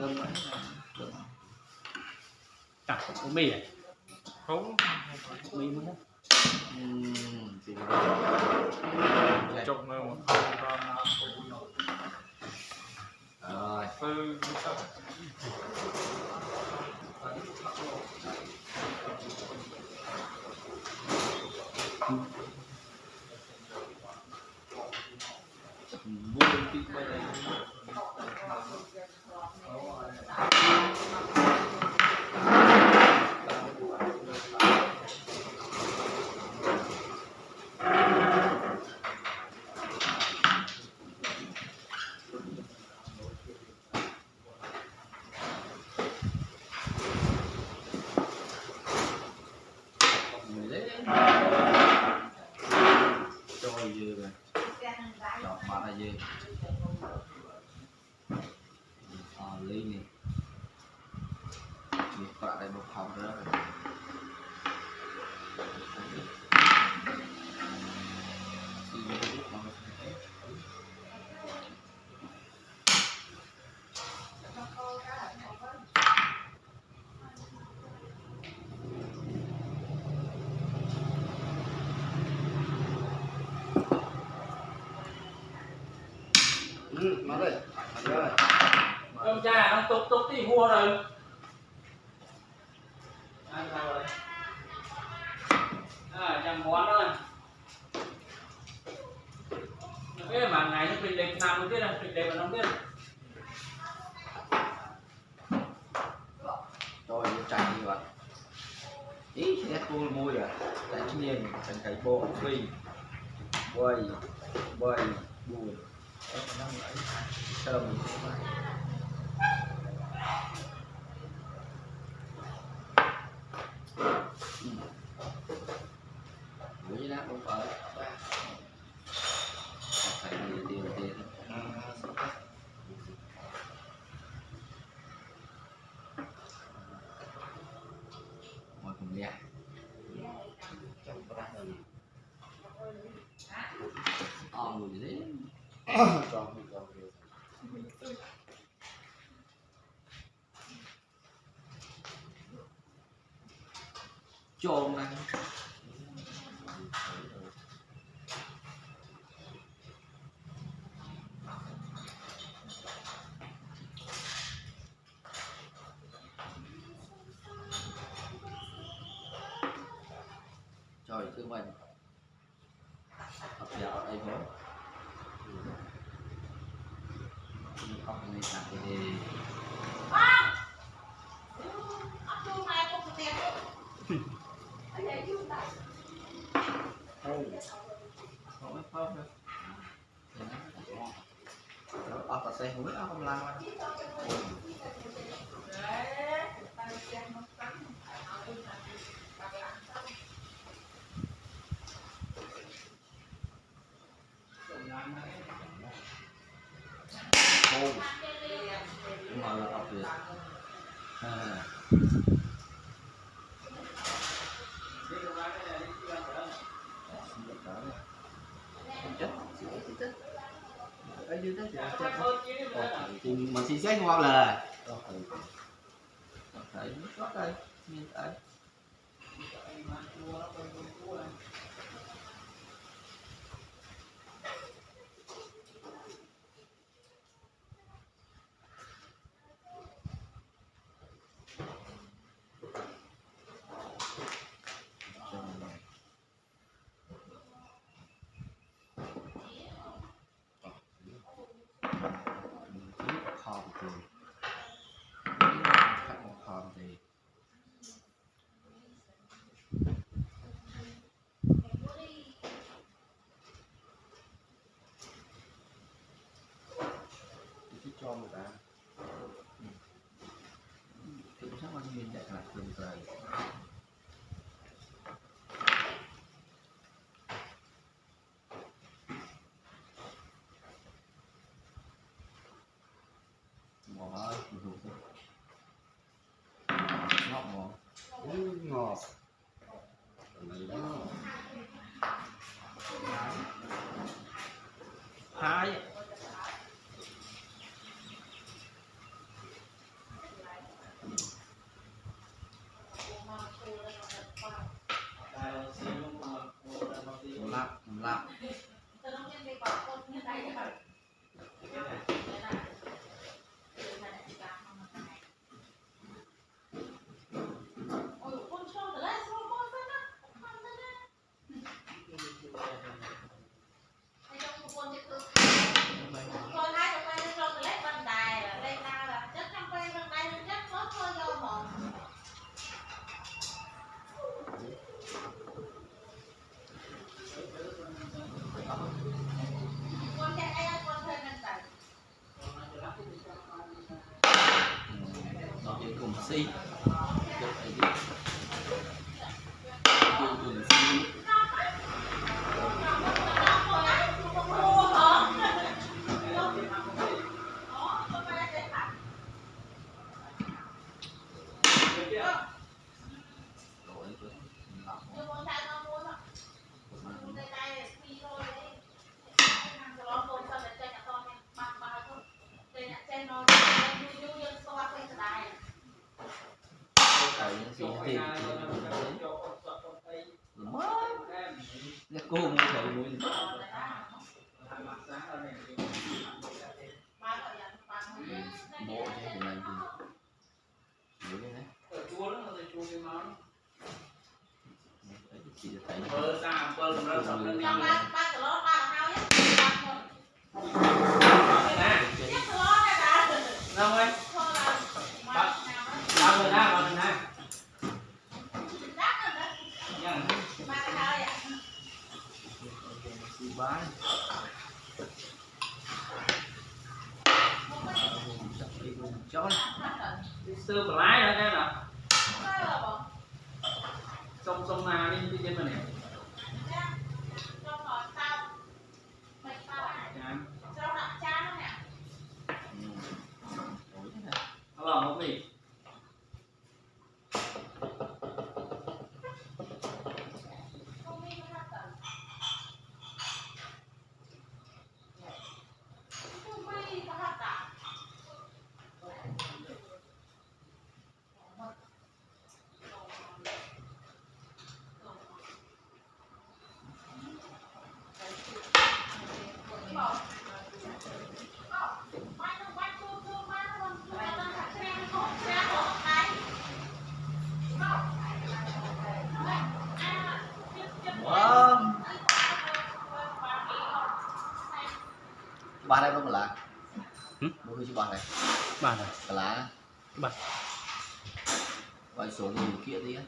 cơm ấy cơm à có mì à? Không. Mì muốn chục người một con rồi របស់យើងអលេងនេះមានប្រាក់ដែលមកផោររក ông cha ông tốt tốt thì mua rồi ăn sao rồi à chẳng món thôi cái mà ngày nó bình định nằm không biết là bình định mà nó không Rồi, chạy như vậy. Ý, sẽ cô môi rồi. tại nhiên, chẳng cái bộ phi. Quay, quay, buồn Đó, nó lại. Sau đó mình phải. Ừ. Mũi nát không phải. Phải điều điều điều. Ngồi cùng nha. Mùi gì đấy. Còn, còn điều tôm này. Trời thương mình. Học dạo ở đây bố. Học này sẵn thì Không biết không. Đâu Thì nó Nó ọc ở xe không biết ọc không làm đâu Ô Nhưng mà là ọc được À Xin được đó nè Không chết Không chết ở dưới thì mà xin xét ngon là thấy có đây nhìn thấy Cool. 眨眼。aceita. Tiền mất Nó cô mua thầy mua bộ cái này thì cái này Đấy, là thấy Bơ xa bơ nó sập lên đi. Nè, đâu ơi Ba người ra, ba người ra Nha Xi bán Chó Sơ bà lái đó cái nào? Xong xong mà đi trên mà Ủa này Nó không gì? Ba đây lá Hử? Bố cứ chứ ba này Ba này. Ba. Gọi số gì kia đi á.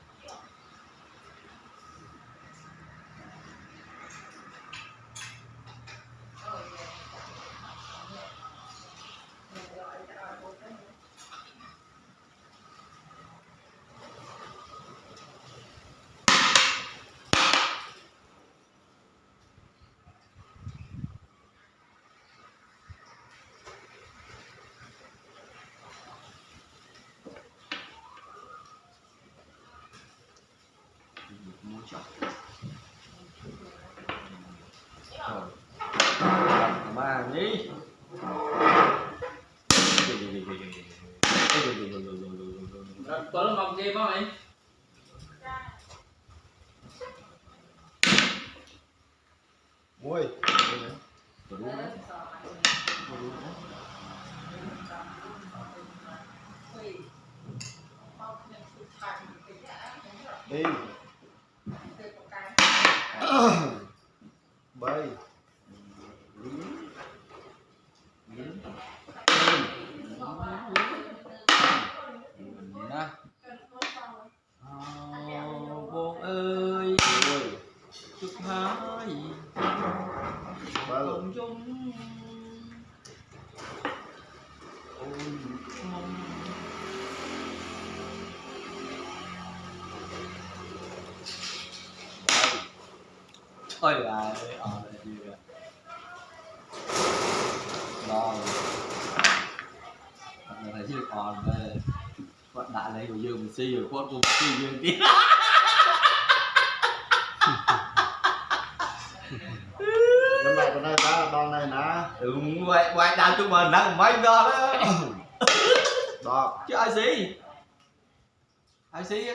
Ba đi Bơ nó mong gì mà mày? Ui, Có đúng đấy. Có đúng đấy. đi. Bay. Nè. Ồ, Bố ơi Ui, chúc hai ba lượt. cùng chung ôi mong ôi là ờ là gì rồi. Là chứ còn về quận đại lấy của dương mình si rồi quận cùng si dương tí Năm nay con này ta đòn này nè. đúng vậy vậy đào chúng mình đang mấy đó đó Đọt. chứ ai xí ai xí á